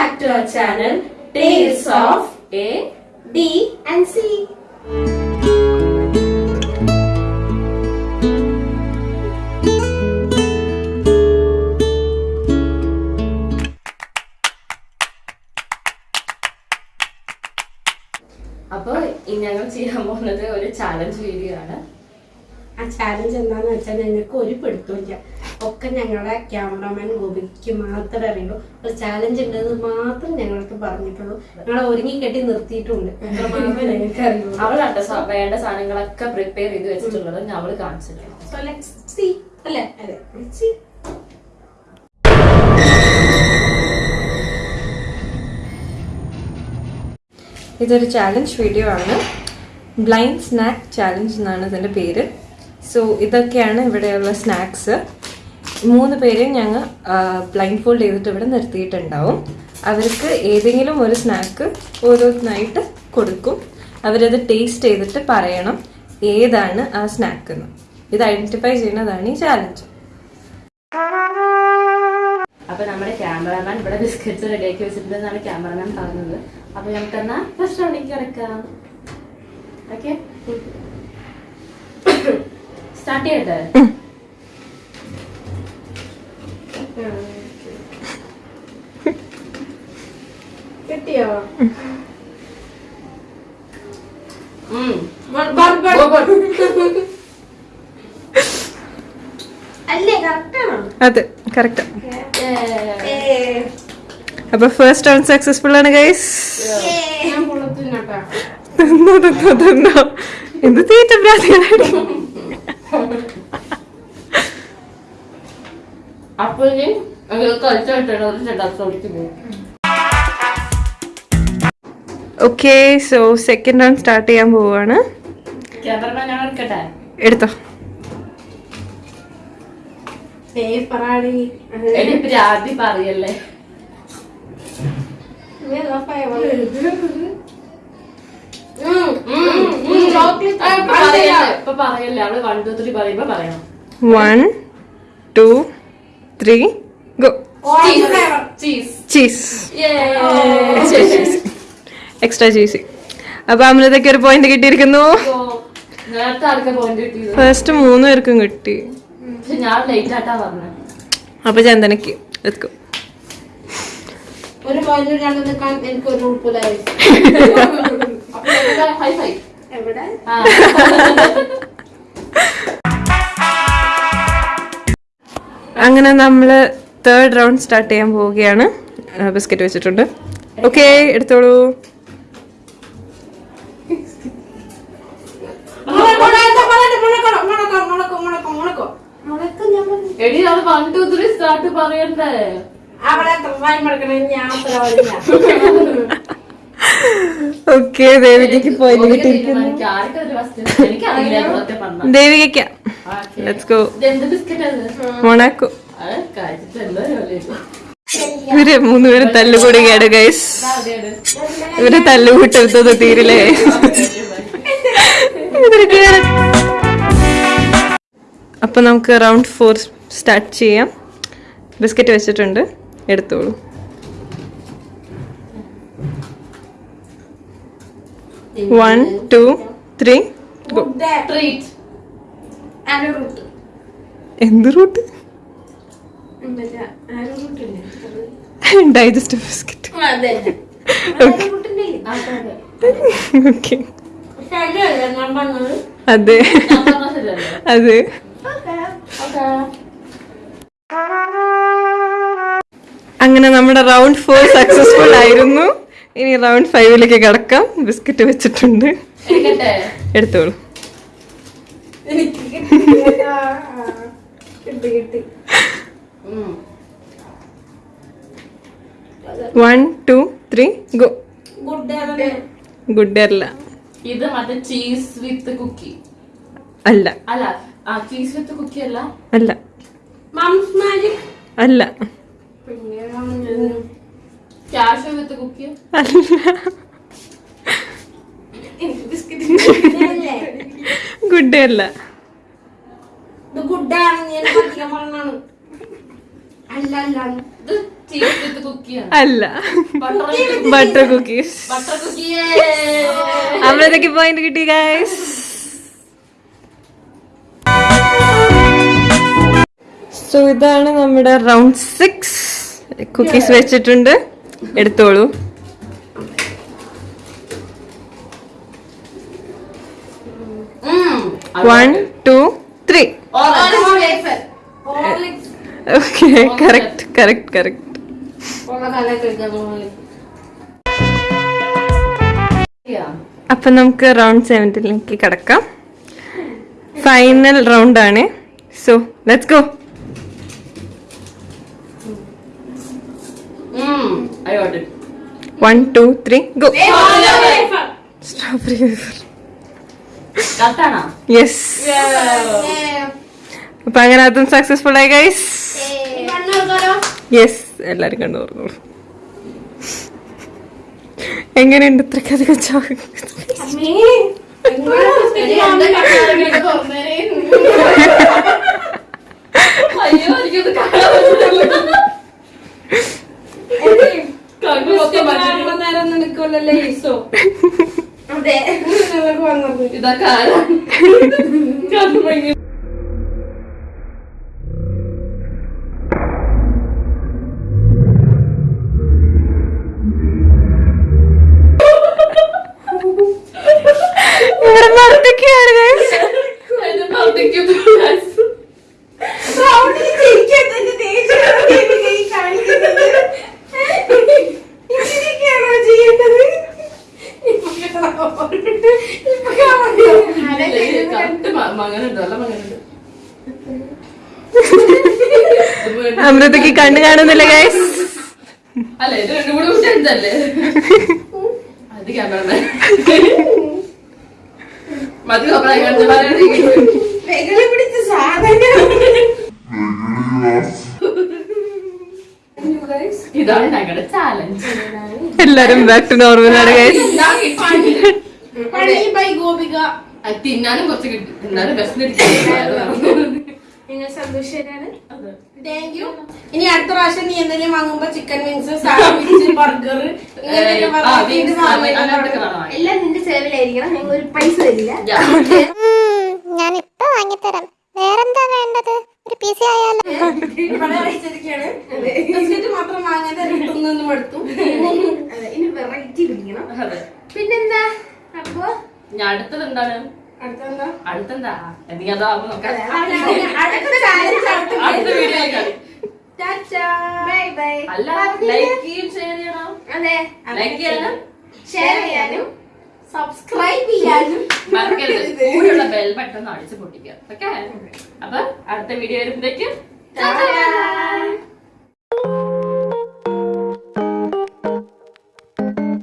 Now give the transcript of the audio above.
back to our channel Tales of A B and C. അപ്പൊ ഇനി ഞങ്ങൾ ചെയ്യാൻ പോകുന്നത് ഒരു ചാലഞ്ച് വീഡിയോ ആണ് ആ ചാലഞ്ച് എന്താന്ന് വെച്ചാൽ ഞങ്ങൾക്ക് ഒരു പിടുത്തമില്ല ഒക്കെ ഞങ്ങളുടെ ക്യാമറാമാൻ ഗോപിക്ക് മാത്രമേ അറിയുള്ളൂ. ഒരു ചാലഞ്ച് ഉണ്ടെന്ന് മാത്രം ഞങ്ങൾക്ക് പറഞ്ഞിട്ടുള്ളൂ. ഞങ്ങളെ ഒരുങ്ങി കെട്ടി നിർത്തിയിട്ടുണ്ട്. അവളാട്ടോ വേണ്ട സാധനങ്ങളൊക്കെ പ്രിപ്പയർ ചെയ്ത് വെച്ചിട്ടുള്ളത് ഞാൻ അവൾ കാണിച്ചിട്ടുണ്ട്. അല്ലേ? അതെ ഇതൊരു ചാലഞ്ച് വീഡിയോ ആണ്. ബ്ലൈൻഡ് സ്നാക്ക് ചാലഞ്ച് എന്നാണ് ഇതിന്റെ പേര്. സോ ഇതൊക്കെയാണ് ഇവിടെയുള്ള സ്നാക്സ് മൂന്ന് പേരെയും ഞങ്ങൾ ബ്ലൈൻഡ് ഫോൾഡ് ചെയ്തിട്ട് ഇവിടെ നിർത്തിയിട്ടുണ്ടാവും. അവർക്ക് ഏതെങ്കിലും ഒരു സ്നാക്ക് ഓരോന്നായിട്ട് കൊടുക്കും. അവരത് ടേസ്റ്റ് ചെയ്തിട്ട് പറയണം ഏതാണ് ആ സ്നാക്ക് എന്ന് ഇത് ഐഡന്റിഫൈ ചെയ്യുന്നതാണ് ഈ ചാലഞ്ച് അപ്പൊ നമ്മുടെ ക്യാമറമാൻ ഇവിടെ ബിസ്ക്കറ്റ്സ് റെഡിയാക്കി വെച്ചിട്ടുണ്ടെന്നാണ് ക്യാമറമാൻ പറഞ്ഞത്. അപ്പൊ നമുക്ക് എന്നാ ഫസ്റ്റ് റൗണ്ടിക്ക് കിടക്കാം. ഓക്കെ സ്റ്റാർട്ട് ചെയ്യട്ടെ? കിട്ടിയോ? അതെ കറക്റ്റ്. അപ്പൊ ഫസ്റ്റ് റൗണ്ട് സക്സസ്ഫുൾ ആണ് ഗൈസ് തിന്നോ തിന്നോ തിന്നോ. എന്ത് തീറ്റ പ്രാതികളായിരിക്കും അപ്പൊ ഇനി കളിച്ചായിട്ടാണ് ഒരു റൗണ്ടിലേക്ക് പോകും okay so second round start ചെയ്യാൻ എടുക്കട്ടെ? എടുത്തോ. പറയല്ലേ? One two three go cheese extra cheesy അപ്പൊ അമൃതയ്ക്ക് ഒരു പോയിന്റ് കിട്ടിയിരിക്കുന്നു. ഫസ്റ്റ് മൂന്ന് പേർക്കും കിട്ടി. അപ്പൊ ചന്ദനക്ക് എത്തും ഒരു പോയിന്റ് രണ്ട് നിൽക്കാൻ എനിക്ക് ഒരു ഫൈ എവിടെ? അങ്ങനെ നമ്മൾ തേർഡ് റൗണ്ട് സ്റ്റാർട്ട് ചെയ്യാൻ പോവുകയാണ്. ബിസ്ക്കറ്റ് വെച്ചിട്ടുണ്ട്. ഓക്കെ എടുത്തോളൂ. എടി അത് വൺ ടു ത്രീ സ്റ്റാർട്ട് പറയണ്ടേ? അവിടെ വായി മടക്കണേ ഞാൻ അത്ര വഴിഞ്ഞ ഓക്കെ ദേവികയ്ക്ക് പോയി ദേവികയ്ക്ക ലെറ്റ്സ് ഗോ മൊണാക്കോ. ഇവർ മൂന്നുപേരും തല്ലുകൂടുകയാണ് ഗൈസ്. ഇവർ തല്ലുകൂട്ടെടുത്തത് തീരില്ലേ? അപ്പൊ നമുക്ക് റൗണ്ട് ഫോർ സ്റ്റാർട്ട് ചെയ്യാം. ബിസ്ക്കറ്റ് വെച്ചിട്ടുണ്ട്. എടുത്തോളൂ. One two three go Treat. എന്ത് റൂട്ട്? Digestive biscuit. ഓക്കെ അതെ, അതെ. അങ്ങനെ നമ്മുടെ റൗണ്ട് ഫോർ സക്സസ്ഫുൾ ആയിരുന്നു. ഇനി റൗണ്ട് ഫൈവിലേക്ക് കിടക്കാം. ബിസ്ക്കറ്റ് വെച്ചിട്ടുണ്ട്? എടുത്തോളൂ. എനിക്ക് കിട്ടി. കിട്ടി. One two three go good അല്ല. ഇത് മറ്റേ ചീസ് വിത്ത് കുക്കി അല്ല. അല്ല ആ ചീസ് വിത്ത് കുക്കി അല്ല? അല്ല. മംസ് മാജിക് അല്ല. പിന്നെ ക്യാഷ് വിത്ത് കുക്കി അല്ല. എനിക്ക് ബിസ്ക്കറ്റ് ഗുഡ് ഡേ അല്ല. അല്ല ബട്ടർ കുക്കീസ് അമൃതയ്ക്ക് പോയിന്റ് കിട്ടി ഗൈസ് സോ ഇതാണ് നമ്മുടെ റൗണ്ട് സിക്സ് കുക്കീസ് വെച്ചിട്ടുണ്ട്. എടുത്തോളൂ. One two three okay correct correct correct അപ്പൊ നമുക്ക് റൗണ്ട് സെവന്റിലേക്ക് കിടക്കാം. ഫൈനൽ റൗണ്ട് ആണ്. So let's go അയോട്ട് one two three go strawberry കറക്റ്റാണോ yes അപ്പൊ അങ്ങനെ അതും സക്സസ്ഫുൾ ആയി ഗൈസ് യെസ് എല്ലാരും കണ്ടു പറഞ്ഞോളൂ എങ്ങനെയുണ്ട് പറ്റുന്നില്ല. കണ്ണ് മൊത്തം മഞ്ഞ. അതെ ഞങ്ങൾക്ക് വന്നത് ഇതൊക്കെ ആരാ? കണ്ണ് അമൃതയ്ക്ക് കണ്ണു കാണുന്നില്ല ഗൈസ് അല്ല ഇത് രണ്ടും കൂടെ അത് മതി കണ്ടു പിടിച്ച സാധനം. ഇതാണ് ഞങ്ങളുടെ ചാലഞ്ച് എല്ലാരും ബാക്ക് ടു നോർമൽ ആണ് ഗൈസ് ഗോപിക. തിന്നാനും കുറച്ച് കിട്ടും. എന്നാലും താങ്ക് ഇനി അടുത്ത പ്രാവശ്യം നീ എന്തെങ്കിലും വാങ്ങുമ്പോ ചിക്കൻ വിങ്സ് സാൻഡ്വിച്ച് ബർഗർ എല്ലാം നിന്റെ ചെലവിലായിരിക്കണം. ഞങ്ങൾ ഒരു പൈസ തരില്ല. ഞാൻ ഇപ്പൊ വാങ്ങിത്തരാം. വേറെന്താ വേണ്ടത്? ഒരു പി സി ആയാലോ? മാത്രം വാങ്ങാതെ എടുത്തു ഇനി വെറൈറ്റി പിടിക്കണം. പിന്നെന്താ? ഞാൻ അടുത്തത് എന്താണ്? അടുത്തെന്താ? എന്തെങ്കിലും നോക്കാം അടുത്ത challenge അടുത്ത വീഡിയോ ടാറ്റാ. Bye bye. അല്ല ലൈക്ക് ഷെയർ ചെയ്യണം? അതെ ലൈക്ക് ചെയ്യാനും ഷെയർ ചെയ്യാനും സബ്സ്ക്രൈബ് ചെയ്യാനും മറക്കരുത്. കൂടെയുള്ള ബെൽ ബട്ടൺ അടിച്ച് പൊട്ടിക്കുക. ഓക്കെ അപ്പൊ അടുത്ത വീഡിയോ വരുമ്പോഴേക്കും ടാറ്റാ.